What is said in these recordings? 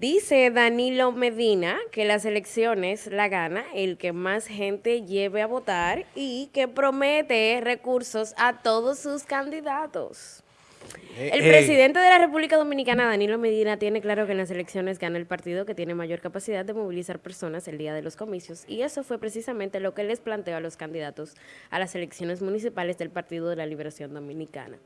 Dice Danilo Medina que las elecciones la gana el que más gente lleve a votar y que promete recursos a todos sus candidatos. Eh, El eh, presidente de la República Dominicana, Danilo Medina, tiene claro que en las elecciones gana el partido que tiene mayor capacidad de movilizar personas el día de los comicios y eso fue precisamente lo que les planteó a los candidatos a las elecciones municipales del Partido de la Liberación Dominicana.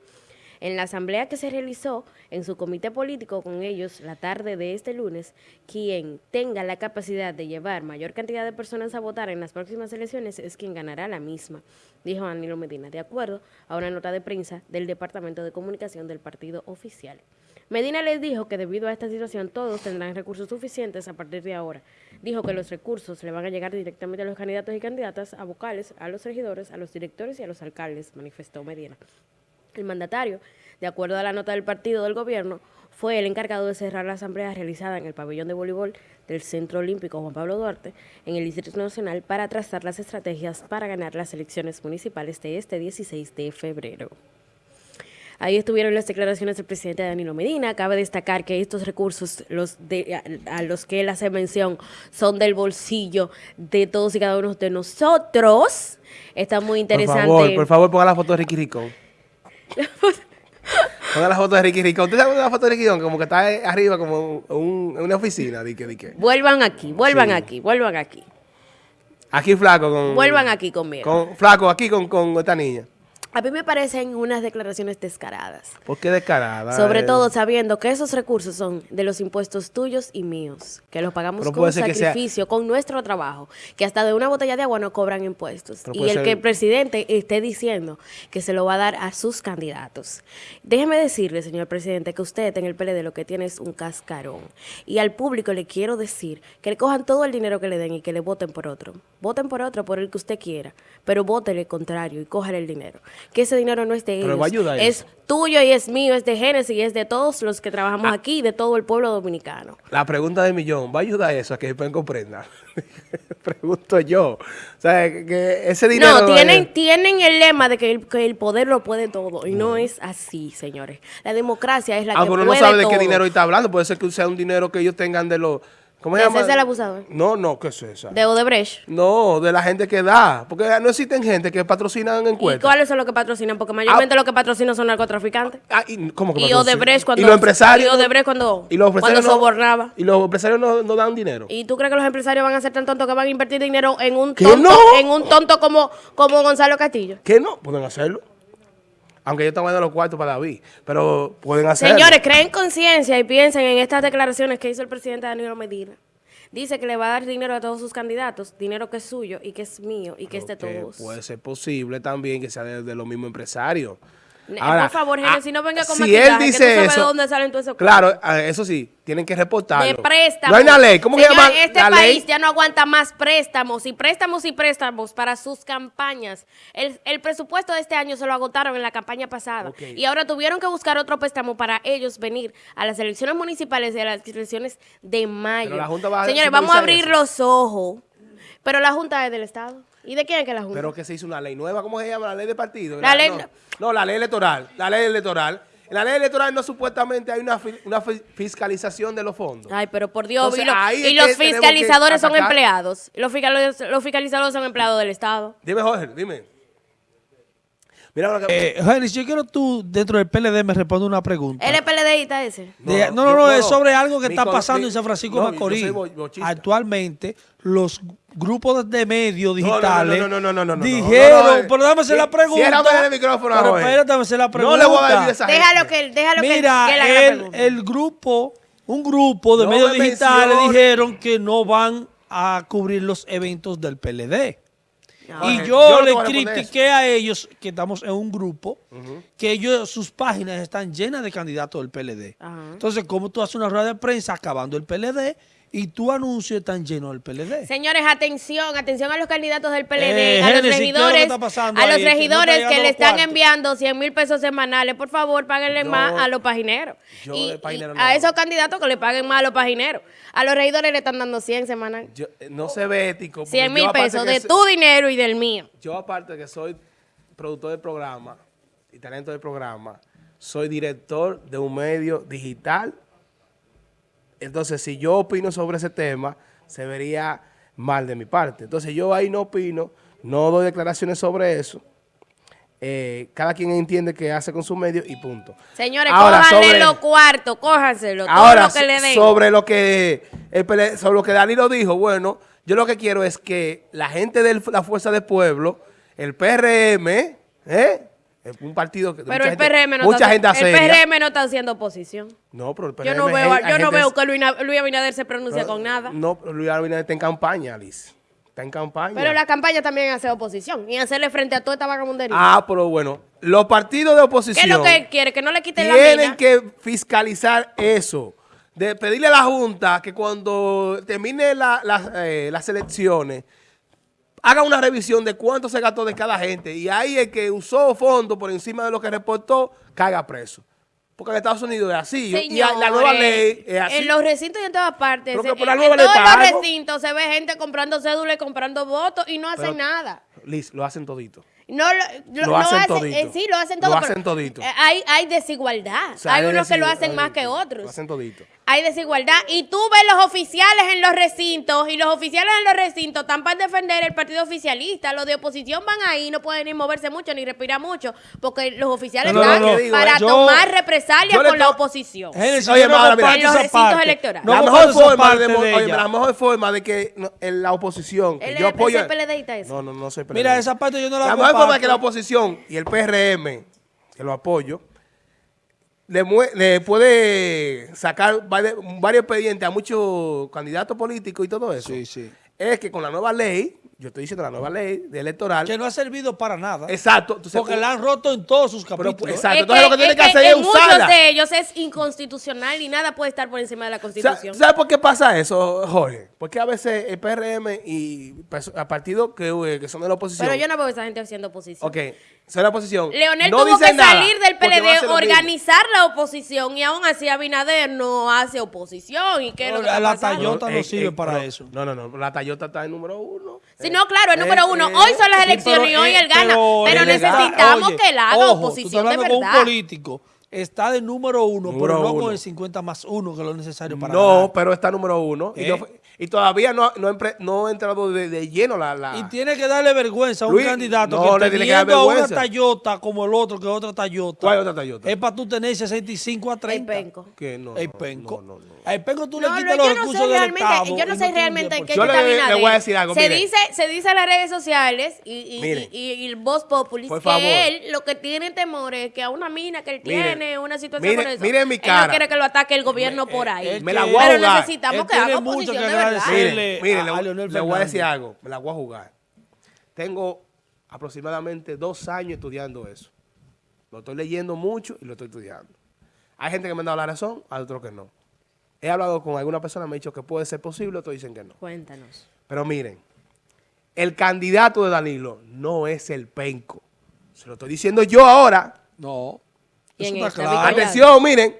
En la asamblea que se realizó en su comité político con ellos la tarde de este lunes, quien tenga la capacidad de llevar mayor cantidad de personas a votar en las próximas elecciones es quien ganará la misma, dijo Danilo Medina, de acuerdo a una nota de prensa del Departamento de Comunicación del partido oficial. Medina les dijo que debido a esta situación todos tendrán recursos suficientes a partir de ahora. Dijo que los recursos le van a llegar directamente a los candidatos y candidatas, a vocales, a los regidores, a los directores y a los alcaldes, manifestó Medina. El mandatario, de acuerdo a la nota del partido del gobierno, fue el encargado de cerrar la asamblea realizada en el pabellón de voleibol del Centro Olímpico Juan Pablo Duarte en el Distrito Nacional para trazar las estrategias para ganar las elecciones municipales de este 16 de febrero. Ahí estuvieron las declaraciones del presidente Danilo Medina. Cabe destacar que estos recursos los de, a, a, los que él hace mención son del bolsillo de todos y cada uno de nosotros. Está muy interesante. Por favor, por favor, ponga la foto de Ricky Ricón. Ponga la foto de Ricky Ricón. ¿Usted sabe la foto de Ricky Ricón? Como que está arriba, como un, una oficina. Di que, di que. Vuelvan aquí, vuelvan Sí. aquí, vuelvan aquí. Aquí flaco con... Vuelvan aquí conmigo. Con, flaco, aquí con, con esta niña. A mí me parecen unas declaraciones descaradas. ¿Por qué descarada? Sobre todo sabiendo que esos recursos son de los impuestos tuyos y míos, que los pagamos con sea- sacrificio, con nuestro trabajo, que hasta de una botella de agua no cobran impuestos. Pero Y el ser- que el presidente esté diciendo que se lo va a dar a sus candidatos. Déjeme decirle, señor presidente, que usted en el PLD lo que tiene es un cascarón. Y al público le quiero decir que le cojan todo el dinero que le den y que le voten por otro. Voten por otro, por el que usted quiera, pero voten el contrario y cojan el dinero. Que ese dinero no es de Pero ellos, va a ayudar es eso. tuyo y es mío, es de Génesis y es de todos los que trabajamos Ah. aquí de todo el pueblo dominicano. La pregunta del millón, ¿va a ayudar eso a que puedan comprender? Pregunto yo. O sea, que, ese dinero... No, tienen, tienen el lema de que el, que el poder lo puede todo y no es así, señores. La democracia es la Ah, que pero puede no sabe de qué todo. dinero está hablando. Puede ser que sea un dinero que ellos tengan de los... ¿Cómo se ¿De llama? César Abusador? No, no, ¿qué es esa? De Odebrecht. No, de la gente que da. Porque no existen gente que patrocinan ¿Y encuestas. cuáles son los que patrocinan? Porque mayormente Ah. los que patrocinan son narcotraficantes. Ah, y, ¿cómo que Y? Odebrecht cuando- ¿Y los empresarios? y Odebrecht cuando- ¿Y los cuando empresarios no- sobornaba. ¿Y los empresarios no, no dan dinero? ¿Y tú crees que los empresarios van a ser tan tontos que van a invertir dinero en un ¿Que tonto, no? en un tonto como, como Gonzalo Castillo? ¿Qué no? Pueden hacerlo. Aunque yo estaba dando los cuartos para David. Pero pueden hacerlo. Señores, creen conciencia y piensen en estas declaraciones que hizo el presidente Danilo Medina. Dice que le va a dar dinero a todos sus candidatos, dinero que es suyo y que es mío y que es de todos. puede ser posible también que sea de, de los mismos empresarios. Ahora, por favor, Gene, ah, si no venga con si maquillaje, él que dice tú sabes eso, de dónde salen todos esos Claro, ah, eso sí, tienen que reportarlo. de préstamos. No hay una ley. ¿Cómo Señor, se llama Este la país ley? ya no aguanta más préstamos y préstamos y préstamos para sus campañas. El, el presupuesto de este año se lo agotaron en la campaña pasada y ahora tuvieron que buscar otro préstamo para ellos venir a las elecciones municipales y a las elecciones de mayo. Pero la Junta va a Señores, vamos a abrir eso. los ojos. Pero la Junta es del Estado. ¿Y de quién es que la Junta? Pero que se hizo una ley nueva. ¿Cómo se llama? La ley de partido. La ley- No, no, la ley electoral. La ley electoral. En la ley electoral no supuestamente hay una, una fi- fiscalización de los fondos. Ay, pero por Dios, Entonces, y, lo- los fiscalizadores son empleados. Los, los fiscalizadores son empleados del Estado. Dime, Jorge, dime. Mira que... Eh, yo quiero tú, dentro del PLD, me responda una pregunta. ¿Él es PLDista ese? De- No, no, no, yo- no, no, es sobre algo que está pasando mi- en San Francisco de Macorís. Actualmente, los grupos de medios digitales no, no, no, no, no, no, dijeron, no, no, pero déjame hacer la pregunta. el micrófono, Pero espérate, déjame hacer la pregunta. No le voy a decir esa Déjalo que, déjalo que- Mira, que él haga la el, grupo, un grupo de No medios me digitales mencione. dijeron que no van a cubrir los eventos del PLD. No. Y yo, yo le critiqué a ellos, que estamos en un grupo, que ellos, sus páginas están llenas de candidatos del PLD. Entonces, ¿cómo tú haces una rueda de prensa acabando el PLD y tu anuncio están llenos del PLD? Señores, atención, atención a los candidatos del PLD, Eh, a los Génesis, ¿qué es lo regidores, a los ahí? Que no regidores está que, le están cuartos. enviando 100 mil pesos semanales. Por favor, páguenle Yo- más a los pagineros. yo Y, de paginero y no a esos candidatos que le paguen más a los pagineros. A los regidores le están dando 100 semanales. Yo- eh, no se ve ético. porque 100 yo mil pesos de tu dinero y del mío. Yo aparte que soy productor del programa y talento del programa, soy director de un medio digital Entonces, si yo opino sobre ese tema, se vería mal de mi parte. Entonces, yo ahí no opino, no doy declaraciones sobre eso. Eh, cada quien entiende qué hace con su medio y punto. Señores, Ahora, cójanle sobre- los cuartos, cójanselo, todo Ahora, lo que le den. sobre lo que el sobre lo que Danilo dijo, bueno, yo lo que quiero es que la gente de la Fuerza del Pueblo, el PRM, ¿eh? Un partido que Pero mucha el gente- PRM no mucha está, gente el. PRM no está haciendo oposición. No, pero el PRM Yo no veo, yo no gente- veo que Luis, Luis Abinader se pronuncia con nada. No, pero Luis Abinader está en campaña, Liz. Está en campaña. Pero la campaña también hace oposición y hacerle frente a toda esta vagabundería. Ah, pero bueno, los partidos de ¿Qué oposición es lo que él quiere? Que no le quiten la tienen que fiscalizar eso. De pedirle a la Junta que cuando termine la- la- eh, las elecciones haga una revisión de cuánto se gastó de cada gente. Y ahí el que usó fondos por encima de lo que reportó, caiga preso. Porque en Estados Unidos es así. y la nueva ley es así. En los recintos y en todas partes. Pero que en, por la en nueva ley todos los recintos se ve gente comprando cédulas y comprando votos y no hacen Pero- nada. Liz, lo hacen todito. No, lo, Lo hacen todito. eh, sí, lo hacen Lo todo. hacen pero, todito. eh, hay, hay desigualdad. O sea, hay unos que lo hacen más que otros. Lo hacen todito. Hay desigualdad. Y tú ves los oficiales en los recintos y los oficiales en los recintos están para defender el partido oficialista. Los de oposición van ahí, no pueden ni moverse mucho ni respirar mucho porque los oficiales No, no, están no, no. para Yo- tomar represalias con la oposición. Génesis, Oye, Mara, mira, en los recintos parte. electorales. No la, mejor forma de, de oye, la mejor forma de que no, en la oposición, Él yo apoyo... PLDista. No, no, no soy Mira, esa parte yo no la La mejor forma es que la oposición y el PRM, que lo apoyo, le, puede sacar varios, varios expedientes a muchos candidatos políticos y todo eso. Sí, sí. Es que con la nueva ley, yo estoy diciendo la nueva ley de electoral, Que no ha servido para nada. exacto. entonces, porque la han roto en todos sus pero, capítulos. exacto. Es entonces lo que tiene que, hacer es en muchos usarla. de ellos es inconstitucional y nada puede estar por encima de la constitución. ¿Sabes por qué pasa eso, Jorge? Porque a veces el PRM y perso- a partidos que, eh, que son de la oposición. Pero yo no veo a esa gente haciendo oposición. Ok, son de la oposición. Leonel no tuvo que salir del PLD, organizar la oposición y aún así Abinader no hace oposición. ¿Y qué es lo que La-? Toyota no sirve para pero- eso. No, no, no. La Toyota está en número uno. Sí, Eh, no, claro, el eh, número uno. eh, Hoy son las Sí, elecciones pero, y hoy eh, él gana. Pero, necesitamos oye, que él haga ojo, tú estás oposición de con un verdad. político. Está de número uno, Número pero no uno. con el 50 más uno, que es lo necesario para No, ganar. pero está número uno. Y, ¿Eh? yo- y todavía no, no, no ha entrado de, de lleno la... la- Y tiene que darle vergüenza a un Luis, candidato no, que le tiene que dar teniendo a una vergüenza. Toyota como el otro, que es otra Toyota. ¿Cuál es otra Toyota? Es para tú tener 65 a 30. El penco. Que no, El penco. no, no, no. Al penco tú No, le quitas yo los no recursos sé del realmente, Estado. yo no sé realmente en qué Yo está le- voy a decir algo, se mire. dice, se dice en las redes sociales y, y, y, y el Voz Populis Por que favor. él lo que tiene temor es que a una mina que él Mire. tiene, una situación Mire, con eso, mire mi él cara. no quiere que lo ataque el gobierno por ahí. él Me la voy a Pero necesitamos Él que haga oposición de Mire, a- mire, a le, Leonel le voy a decir algo, me la voy a jugar. Tengo aproximadamente dos años estudiando eso. Lo estoy leyendo mucho y lo estoy estudiando. Hay gente que me ha dado la razón, hay otros que no. He hablado con alguna persona, me ha dicho que puede ser posible, otros dicen que no. Cuéntanos. Pero miren, el candidato de Danilo no es el penco. Se lo estoy diciendo yo ahora. No. Eso está claro. Atención, miren.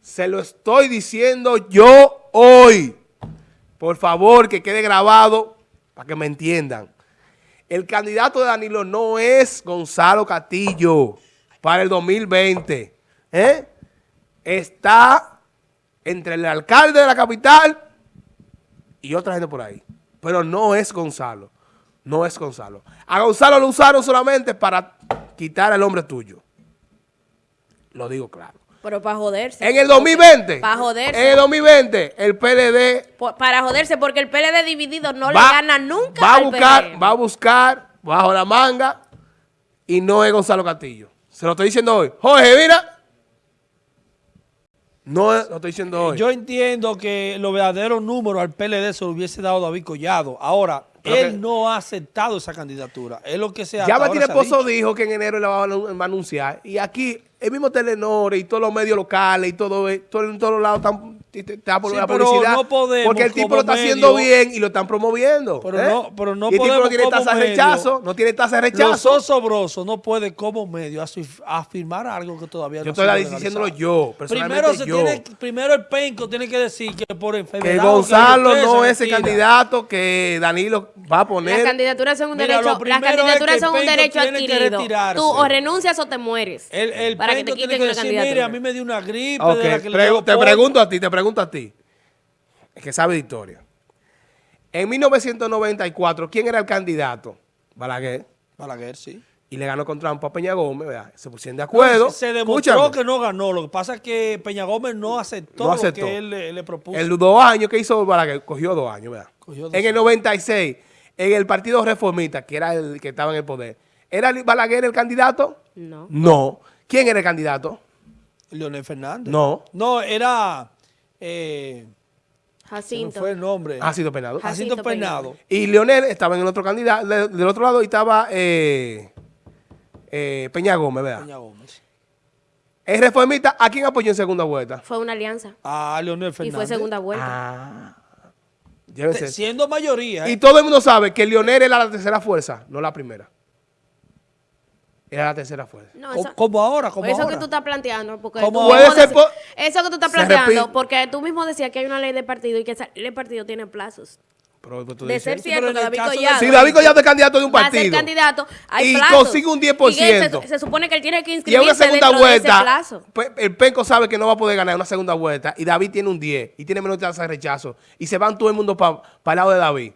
Se lo estoy diciendo yo hoy. Por favor, que quede grabado para que me entiendan. El candidato de Danilo no es Gonzalo Castillo para el 2020. ¿eh? Está entre el alcalde de la capital y otra gente por ahí. Pero no es Gonzalo. No es Gonzalo. A Gonzalo lo usaron solamente para quitar al hombre tuyo. Lo digo claro. Pero para joderse. En el 2020. Para joderse. En el 2020, el PLD Por- para joderse, porque el PLD dividido no le gana nunca va a al buscar, va a buscar bajo la manga y no es Gonzalo Castillo. Se lo estoy diciendo hoy. Jorge, mira. No lo estoy diciendo hoy. Yo entiendo que los verdaderos números al PLD se lo hubiese dado David Collado. Ahora, él que- no ha aceptado esa candidatura. Es lo que se ha ya Martín Esposo dijo que en enero le va a, va a anunciar. Y aquí, el mismo Telenor y todos los medios locales y todo, eh, todo en todos lados están, te- por Sí, la pero publicidad. no podemos porque el tipo lo está haciendo medio- bien y lo están promoviendo. Pero ¿eh? no- pero no y el tipo no podemos tiene tasa de rechazo. No tiene tasa de Los rechazo. osobrosos no puede como medio afirmar algo que todavía Yo no estoy ha sido diciéndolo yo, personalmente Primero, se yo. tiene, primero el penco tiene que decir que por enfermedad... que Gonzalo que no se es retira. candidato que Danilo va a Las poner. candidaturas son un Mira, derecho, las candidaturas que son un derecho que adquirido. Tú o renuncias o te mueres. El, el para que penco te tiene quiten que la decir, candidatura. mire, a mí me dio una gripe que te polvo". pregunto a ti, te pregunto a ti. que sabe de historia. En 1994, ¿quién era el candidato? Balaguer. Balaguer, sí. Y le ganó con trampa a Peña Gómez, ¿verdad? Se pusieron de acuerdo. Se demostró Escúchame. que no ganó. Lo que pasa es que Peña Gómez no aceptó, No aceptó. lo que él le, le propuso. El dos años que hizo Balaguer, cogió dos años, ¿verdad? Cogió dos en el 96, en el Partido Reformista, que era el que estaba en el poder, ¿era Balaguer el candidato? No. No. ¿Quién era el candidato? Leonel Fernández. No. No, era... Eh, Jacinto. fue el nombre. Ha sido penado. Jacinto Jacinto Peinado. Y Leonel estaba en el otro candidato, de- del otro lado y estaba eh, eh, Peña Gómez, ¿verdad? Peña Gómez. El reformista, ¿a quién apoyó en segunda vuelta? Fue una alianza. A Leonel Y fue segunda vuelta. Ah. Llévense. Siendo mayoría. Y ¿eh? todo el mundo sabe que Leonel era la tercera fuerza, no la primera. Era la tercera fuerza. No, eso, como ahora, como eso ahora. que tú estás planteando, porque tú Puede ser eso que tú estás planteando, porque tú mismo decías que hay una ley de partido y que esa- el partido tiene plazos. Pero, pero tú De dices- ser cierto pero que David de- Collado, Si David Collado es candidato de un va a ser partido candidato, hay y plazos. consigue un 10%, Y él se, se supone que él tiene que y inscribirse una segunda de vuelta, plazo. pues, el Penco sabe que no va a poder ganar una segunda vuelta y David tiene un 10 y tiene menos tasa de rechazo y se van todo el mundo para el lado de David.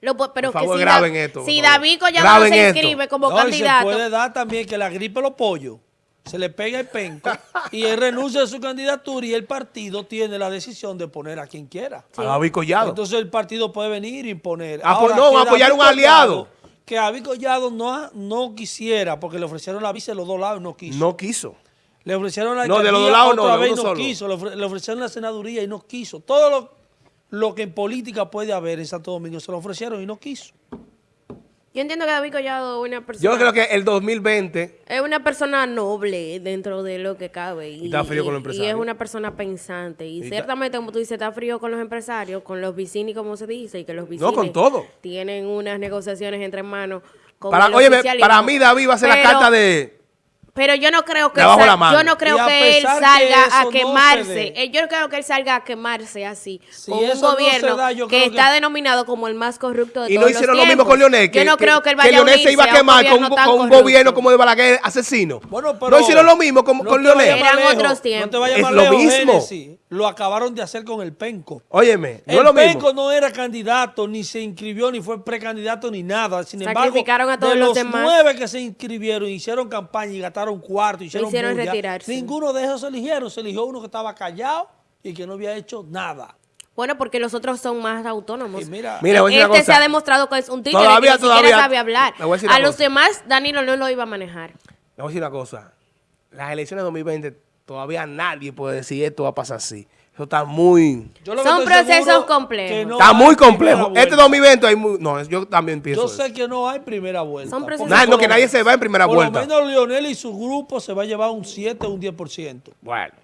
Lo pero Por que favor, si, graben Da- esto, si. David Collado no se esto. inscribe como No, y candidato, se puede dar también que la gripe los pollos se le pega el penco y él renuncia a su candidatura y el partido tiene la decisión de poner a quien quiera. A David Collado. Entonces el partido puede venir y imponer. Ah, pues Ahora, no, apoyar David un aliado. Collado- Que David Collado no, no quisiera, porque le ofrecieron la visa de los dos lados y no quiso. no quiso. Le ofrecieron la No, de los dos lados no, otra de vez y no solo. quiso. Le ofrecieron la senaduría y no quiso. Todo lo, lo que en política puede haber en Santo Domingo se lo ofrecieron y no quiso. yo entiendo que David Collado es una persona, Yo creo que el 2020 es una persona noble dentro de lo que cabe. Y, está frío con los y- Y empresarios. es una persona pensante. Y, Y está- ciertamente, como tú dices, está frío con los empresarios, con los vicini, como se dice, y que los vicini con todo. tienen unas negociaciones entre manos. Con para, oficialismo. para mí David va a ser la carta de Pero yo no creo que él sal- yo no creo Y que él que salga a quemarse. Eh, Yo no creo que él salga a quemarse así Si con un no gobierno da, que está que- denominado como el más corrupto de Y todos no hicieron los lo mismo con Leonel. Yo no creo que él vaya a Leonel se iba a quemar con, un- con gobierno como de Balaguer asesino. Bueno, pero no hicieron lo mismo con, no con Leonel. Eran lejos, otros tiempos. No te vayas Es lo mismo. Lo acabaron de hacer con el penco. Óyeme, no el es lo penco no era candidato, ni se inscribió, ni fue precandidato, ni nada. Sin embargo, Sacrificaron a todos de los los demás. nueve que se inscribieron, hicieron campaña y gastaron cuarto, hicieron, hicieron bulla, retirarse. ninguno de esos se eligieron. Se eligió uno que estaba callado y que no había hecho nada. Bueno, porque los otros son más autónomos. Y mira, Mira, voy a decir una este se ha demostrado que es un tigre Todavía, que ni todavía. siquiera sabe hablar. Le voy a decir A una los cosa. demás, Danilo no lo iba a manejar. Le voy a decir una cosa. Las elecciones de 2020, todavía nadie puede decir esto va a pasar así. Eso está muy... yo lo que Son procesos complejos. no está muy complejo. Este 2020 hay muy... No, yo también pienso Yo eso. sé que no hay primera vuelta. Son procesos no, por que lo nadie menos- se va en primera por vuelta. lo menos Lionel y su grupo se va a llevar un 7 o un 10%. Bueno.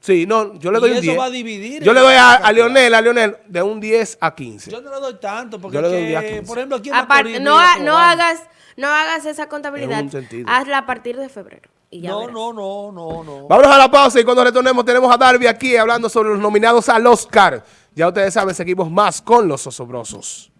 Sí, no, yo le Y doy un eso 10. va a dividir Yo le doy a, a Leonel, a Leonel, de un 10 a 15. Yo no le doy tanto porque Yo le doy un que, día a 15. por ejemplo, aquí en Aparte, Macorís, no, ha- no hagas, no hagas esa contabilidad. En un sentido. Hazla a partir de febrero. Y ya No, verás. no, no, no, no. Vámonos a la pausa y cuando retornemos tenemos a Darby aquí hablando sobre los nominados al Oscar. Ya ustedes saben, seguimos más con los osobrosos.